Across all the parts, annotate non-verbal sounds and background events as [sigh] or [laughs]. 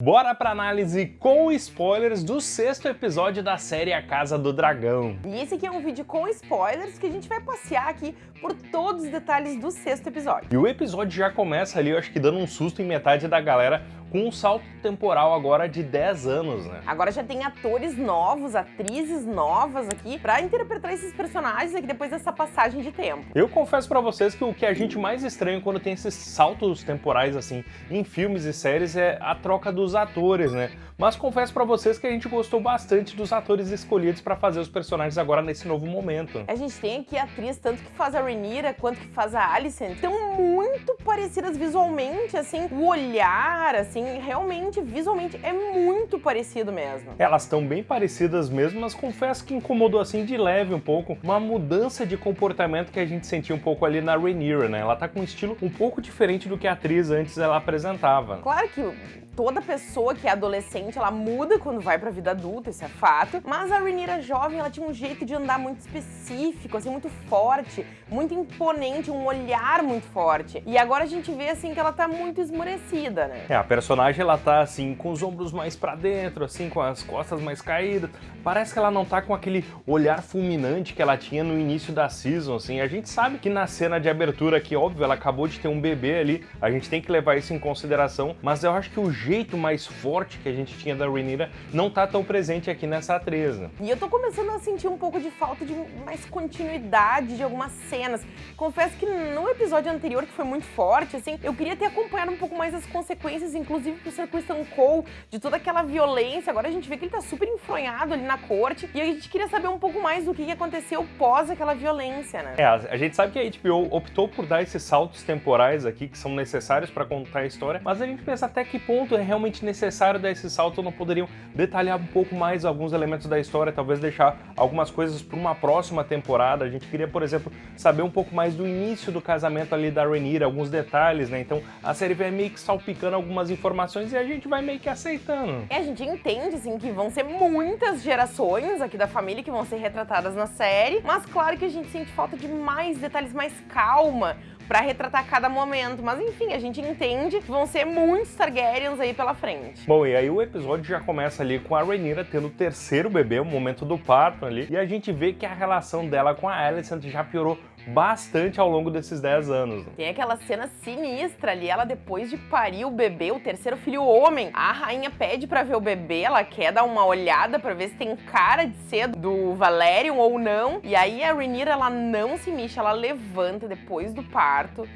Bora pra análise com spoilers do sexto episódio da série A Casa do Dragão. E esse aqui é um vídeo com spoilers que a gente vai passear aqui por todos os detalhes do sexto episódio. E o episódio já começa ali, eu acho que dando um susto em metade da galera, com um salto temporal agora de 10 anos, né? Agora já tem atores novos, atrizes novas aqui pra interpretar esses personagens aqui depois dessa passagem de tempo. Eu confesso pra vocês que o que a gente mais estranha quando tem esses saltos temporais assim em filmes e séries é a troca dos atores, né? Mas confesso pra vocês que a gente gostou bastante dos atores escolhidos pra fazer os personagens agora nesse novo momento. A gente tem aqui a atriz, tanto que faz a Rhaenyra quanto que faz a Alicent, estão muito parecidas visualmente, assim, o olhar, assim, realmente, visualmente, é muito parecido mesmo. Elas estão bem parecidas mesmo, mas confesso que incomodou assim de leve um pouco uma mudança de comportamento que a gente sentia um pouco ali na Rhaenyra, né? Ela tá com um estilo um pouco diferente do que a atriz antes ela apresentava. Claro que toda pessoa que é adolescente, ela muda quando vai pra vida adulta, isso é fato. Mas a Rhaenyra jovem, ela tinha um jeito de andar muito específico, assim, muito forte, muito imponente, um olhar muito forte. E agora a gente vê, assim, que ela tá muito esmorecida, né? É, a personagem, ela tá, assim, com os ombros mais pra dentro, assim, com as costas mais caídas. Parece que ela não tá com aquele olhar fulminante que ela tinha no início da season, assim. A gente sabe que na cena de abertura, que óbvio, ela acabou de ter um bebê ali, a gente tem que levar isso em consideração, mas eu acho que o jeito mais forte que a gente tinha da Rhaenyra não tá tão presente aqui nessa atriz. Né? E eu tô começando a sentir um pouco de falta de mais continuidade de algumas cenas. Confesso que no episódio anterior, que foi muito forte, assim, eu queria ter acompanhado um pouco mais as consequências, inclusive pro Sir Kristen Cole, de toda aquela violência. Agora a gente vê que ele tá super enfronhado ali na corte, e a gente queria saber um pouco mais do que aconteceu pós aquela violência, né? É, a gente sabe que a HBO optou por dar esses saltos temporais aqui, que são necessários para contar a história, mas a gente pensa até que ponto é realmente necessário dar esse salto, não poderiam detalhar um pouco mais alguns elementos da história, talvez deixar algumas coisas para uma próxima temporada. A gente queria, por exemplo, saber um pouco mais do início do casamento ali da Rhaenyra, alguns detalhes, né? Então a série vai meio que salpicando algumas informações e a gente vai meio que aceitando. E a gente entende, assim, que vão ser muitas gerações aqui da família que vão ser retratadas na série, mas claro que a gente sente falta de mais detalhes, mais calma, pra retratar cada momento. Mas enfim, a gente entende que vão ser muitos Targaryens aí pela frente. Bom, e aí o episódio já começa ali com a Rhaenyra tendo o terceiro bebê, o momento do parto ali, e a gente vê que a relação dela com a Alicent já piorou bastante ao longo desses 10 anos. Tem aquela cena sinistra ali, ela depois de parir o bebê, o terceiro filho homem, a rainha pede pra ver o bebê, ela quer dar uma olhada pra ver se tem cara de ser do Valerion ou não, e aí a Rhaenyra, ela não se mexe, ela levanta depois do parto,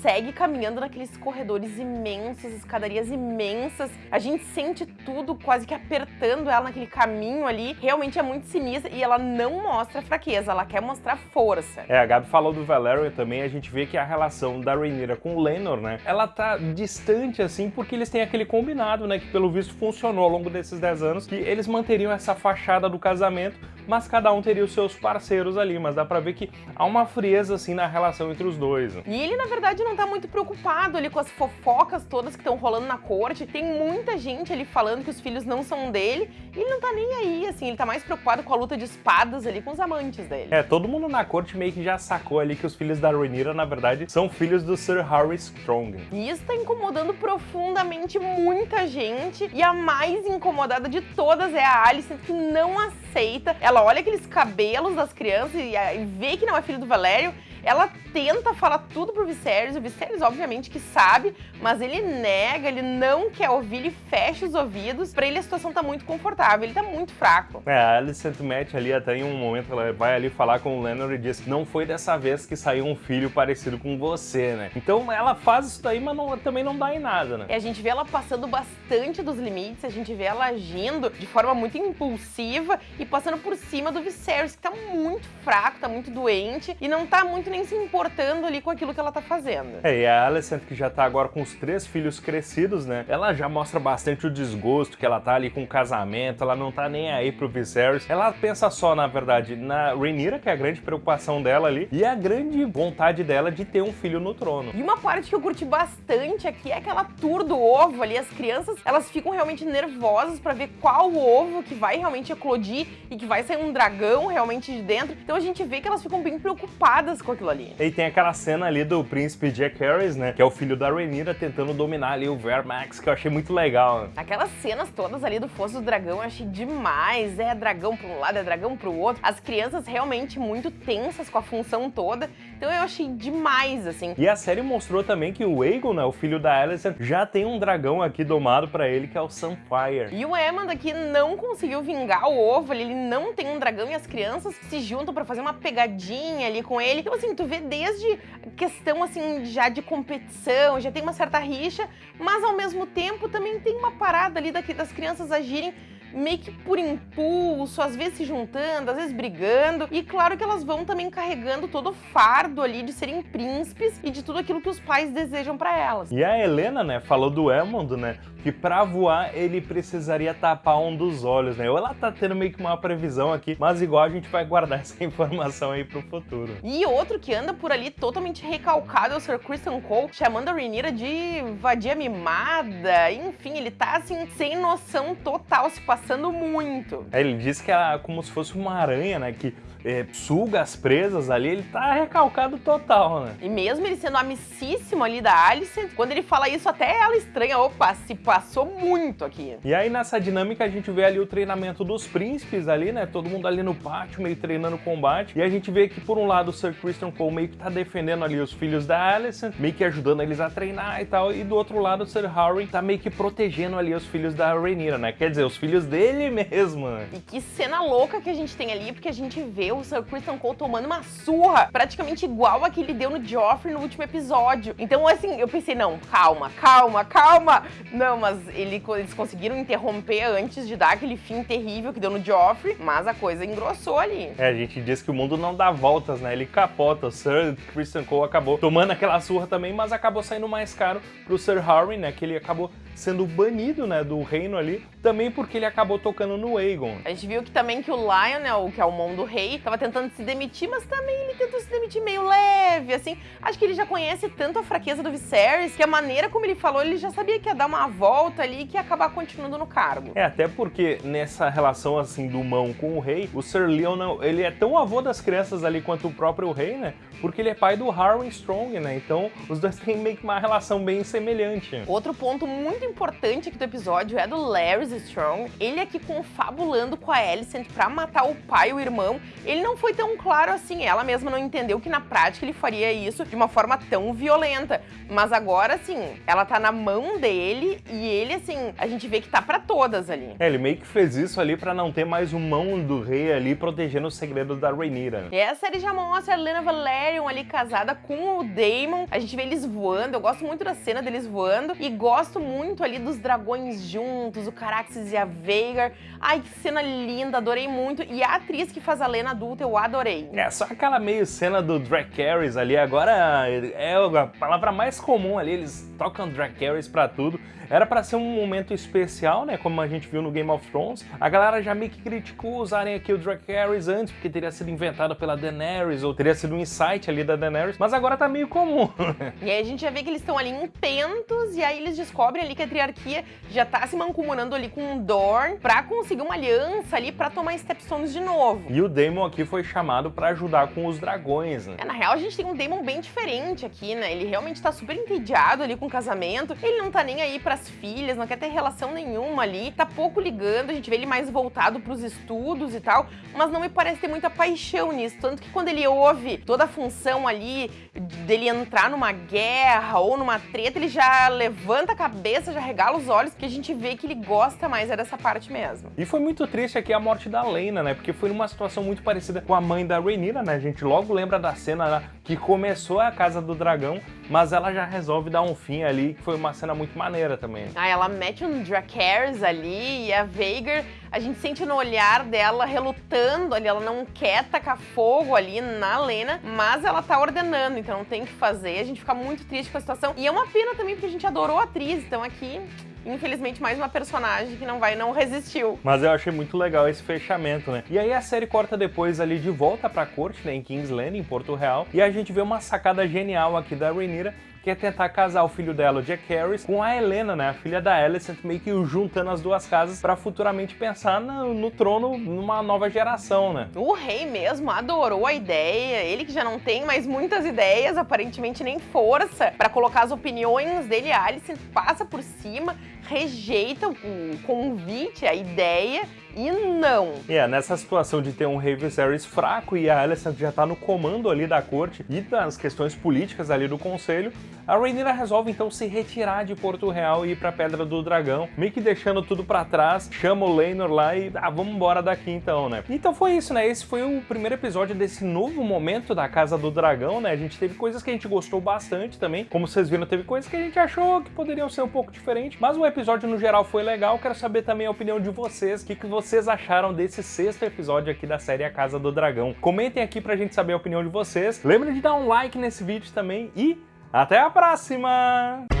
segue caminhando naqueles corredores imensos, escadarias imensas. A gente sente tudo quase que apertando ela naquele caminho ali. Realmente é muito sinistra e ela não mostra fraqueza, ela quer mostrar força. É, a Gabi falou do Valerian também, a gente vê que a relação da Rhaenyra com o Lenor, né, ela tá distante assim porque eles têm aquele combinado, né, que pelo visto funcionou ao longo desses 10 anos, que eles manteriam essa fachada do casamento, mas cada um teria os seus parceiros ali, mas dá pra ver que há uma frieza assim na relação entre os dois. E ele, na verdade, não tá muito preocupado ali com as fofocas todas que estão rolando na corte. Tem muita gente ali falando que os filhos não são dele. E ele não tá nem aí, assim, ele tá mais preocupado com a luta de espadas ali com os amantes dele. É, todo mundo na corte meio que já sacou ali que os filhos da Rhaenyra, na verdade, são filhos do Sir Harry Strong. E isso tá incomodando profundamente muita gente. E a mais incomodada de todas é a Alice, que não aceita. Ela olha aqueles cabelos das crianças e, e vê que não é filho do Valério ela tenta falar tudo pro Viserys, o Viserys obviamente que sabe, mas ele nega, ele não quer ouvir, ele fecha os ouvidos. Pra ele a situação tá muito confortável, ele tá muito fraco. É, a Alicent mete ali até em um momento, ela vai ali falar com o Lennon e diz que não foi dessa vez que saiu um filho parecido com você, né? Então ela faz isso daí, mas não, também não dá em nada, né? E a gente vê ela passando bastante dos limites, a gente vê ela agindo de forma muito impulsiva e passando por cima do Viserys, que tá muito fraco, tá muito doente e não tá muito nem se importando ali com aquilo que ela tá fazendo. É, e a Alicent, que já tá agora com os três filhos crescidos, né? Ela já mostra bastante o desgosto que ela tá ali com o casamento, ela não tá nem aí pro Viserys. Ela pensa só, na verdade, na Rhaenyra, que é a grande preocupação dela ali, e a grande vontade dela de ter um filho no trono. E uma parte que eu curti bastante aqui é aquela tour do ovo ali. As crianças, elas ficam realmente nervosas pra ver qual ovo que vai realmente eclodir e que vai sair um dragão realmente de dentro. Então a gente vê que elas ficam bem preocupadas com aquilo ali. E tem aquela cena ali do príncipe Jack Harris, né? Que é o filho da Rhaenyra tentando dominar ali o Vermax, que eu achei muito legal. Né? Aquelas cenas todas ali do Fosso do Dragão eu achei demais. É dragão pra um lado, é dragão pro outro. As crianças realmente muito tensas com a função toda. Então eu achei demais, assim. E a série mostrou também que o Aegon, né, o filho da Alicent, já tem um dragão aqui domado pra ele, que é o Sunfire. E o Aemond aqui não conseguiu vingar o ovo, ele não tem um dragão e as crianças se juntam pra fazer uma pegadinha ali com ele. Então assim, tu vê desde questão assim já de competição, já tem uma certa rixa, mas ao mesmo tempo também tem uma parada ali daqui das crianças agirem meio que por impulso, às vezes se juntando, às vezes brigando. E claro que elas vão também carregando todo o fardo ali de serem príncipes e de tudo aquilo que os pais desejam para elas. E a Helena, né, falou do Elmond, né, que para voar ele precisaria tapar um dos olhos, né? Ou ela tá tendo meio que uma previsão aqui, mas igual a gente vai guardar [laughs] essa informação aí pro futuro. E outro que anda por ali totalmente recalcado é o Sir Christian Cole, chamando a Rhaenyra de vadia mimada. Enfim, ele tá assim, sem noção total, se passando muito. É, ele disse que é como se fosse uma aranha, né? Que é, suga as presas ali, ele tá recalcado total, né? E mesmo ele sendo amicíssimo ali da Alice, quando ele fala isso, até ela estranha, opa, se passou muito aqui. E aí nessa dinâmica a gente vê ali o treinamento dos príncipes ali, né? Todo mundo ali no pátio, meio treinando combate. E a gente vê que por um lado o Sir Christian Cole meio que tá defendendo ali os filhos da Alicent, meio que ajudando eles a treinar e tal. E do outro lado o Sir Harry tá meio que protegendo ali os filhos da Rhaenyra, né? Quer dizer, os filhos dele [laughs] mesmo. Né? E que cena louca que a gente tem ali, porque a gente vê o Sir Christian Cole tomando uma surra, praticamente igual a que ele deu no Joffrey no último episódio. Então, assim, eu pensei, não, calma, calma, calma. Não, mas ele, eles conseguiram interromper antes de dar aquele fim terrível que deu no Joffrey, mas a coisa engrossou ali. É, a gente diz que o mundo não dá voltas, né? Ele capota. O Sir Christian Cole acabou tomando aquela surra também, mas acabou saindo mais caro pro Sir Harry, né? Que ele acabou sendo banido, né, do reino ali, também porque ele acabou tocando no Aegon. A gente viu que também que o Lionel, que é o mão do rei, tava tentando se demitir, mas também ele tentou se demitir meio leve, assim. Acho que ele já conhece tanto a fraqueza do Viserys, que a maneira como ele falou, ele já sabia que ia dar uma volta ali e que ia acabar continuando no cargo. É, até porque nessa relação, assim, do mão com o rei, o Sir Lionel, ele é tão avô das crianças ali quanto o próprio rei, né? Porque ele é pai do Harwin Strong, né? Então, os dois [laughs] têm meio que uma relação bem semelhante. Outro ponto muito importante aqui do episódio é do Larry Strong. Ele aqui confabulando com a Alicent pra matar o pai e o irmão. Ele não foi tão claro assim, ela mesma não entendeu que na prática ele faria isso de uma forma tão violenta. Mas agora, assim, ela tá na mão dele e ele, assim, a gente vê que tá pra todas ali. É, ele meio que fez isso ali pra não ter mais um mão do rei ali protegendo os segredos da Rhaenyra. E essa série já mostra a Lena Valerion ali casada com o Daemon. A gente vê eles voando, eu gosto muito da cena deles voando e gosto muito ali dos dragões juntos, o Caraxes e a Veigar. Ai, que cena linda, adorei muito. E a atriz que faz a Lena adulta eu adorei. É, só aquela meio cena do Dracarys ali, agora é a palavra mais comum ali, eles tocam Dracarys pra tudo. Era para ser um momento especial, né, como a gente viu no Game of Thrones. A galera já meio que criticou usarem aqui o Dracarys antes, porque teria sido inventado pela Daenerys, ou teria sido um insight ali da Daenerys, mas agora tá meio comum. [laughs] e aí a gente já vê que eles estão ali em pentos, e aí eles descobrem ali que a Triarquia já tá se mancomunando ali com o Dorn pra conseguir uma aliança ali pra tomar Stepstones de novo. E o Daemon aqui foi chamado pra ajudar com os dragões, né? É, na real a gente tem um Daemon bem diferente aqui, né? Ele realmente tá super entediado ali com o casamento, ele não tá nem aí pra as filhas, não quer ter relação nenhuma ali, tá pouco ligando, a gente vê ele mais voltado pros estudos e tal, mas não me parece ter muita paixão nisso, tanto que quando ele ouve toda a função ali dele entrar numa guerra ou numa treta, ele já levanta a cabeça, já regala os olhos, que a gente vê que ele gosta mais é dessa parte mesmo. E foi muito triste aqui a morte da Lena, né, porque foi numa situação muito parecida com a mãe da Rhaenyra, né, a gente? Logo lembra da cena lá que começou a Casa do Dragão, mas ela já resolve dar um fim ali, que foi uma cena muito maneira também. Ah, ela mete um Dracarys ali e a Veigar, a gente sente no olhar dela relutando ali, ela não quer tacar fogo ali na Lena, mas ela tá ordenando, então não tem o que fazer. A gente fica muito triste com a situação. E é uma pena também, porque a gente adorou a atriz, então aqui infelizmente, mais uma personagem que não vai, não resistiu. Mas eu achei muito legal esse fechamento, né? E aí a série corta depois ali de volta pra corte, né, em King's Landing, em Porto Real, e a gente vê uma sacada genial aqui da Rhaenyra, que é tentar casar o filho dela, o Jack Harris, com a Helena, né, a filha da Alicent, meio que juntando as duas casas para futuramente pensar no, no trono numa nova geração, né? O rei mesmo adorou a ideia, ele que já não tem mais muitas ideias, aparentemente nem força para colocar as opiniões dele, a Alice passa por cima, rejeita o convite, a ideia e não. E é, nessa situação de ter um rei Viserys fraco e a Alicent já tá no comando ali da corte e das questões políticas ali do conselho, a Rhaenyra resolve então se retirar de Porto Real e ir pra Pedra do Dragão, meio que deixando tudo pra trás, chama o Laenor lá e ah, vamos embora daqui então, né? Então foi isso, né? Esse foi o primeiro episódio desse novo momento da Casa do Dragão, né? A gente teve coisas que a gente gostou bastante também, como vocês viram, teve coisas que a gente achou que poderiam ser um pouco diferentes, mas o episódio no geral foi legal, quero saber também a opinião de vocês, o que, que vocês acharam desse sexto episódio aqui da série A Casa do Dragão. Comentem aqui pra gente saber a opinião de vocês. Lembrem de dar um like nesse vídeo também e até a próxima!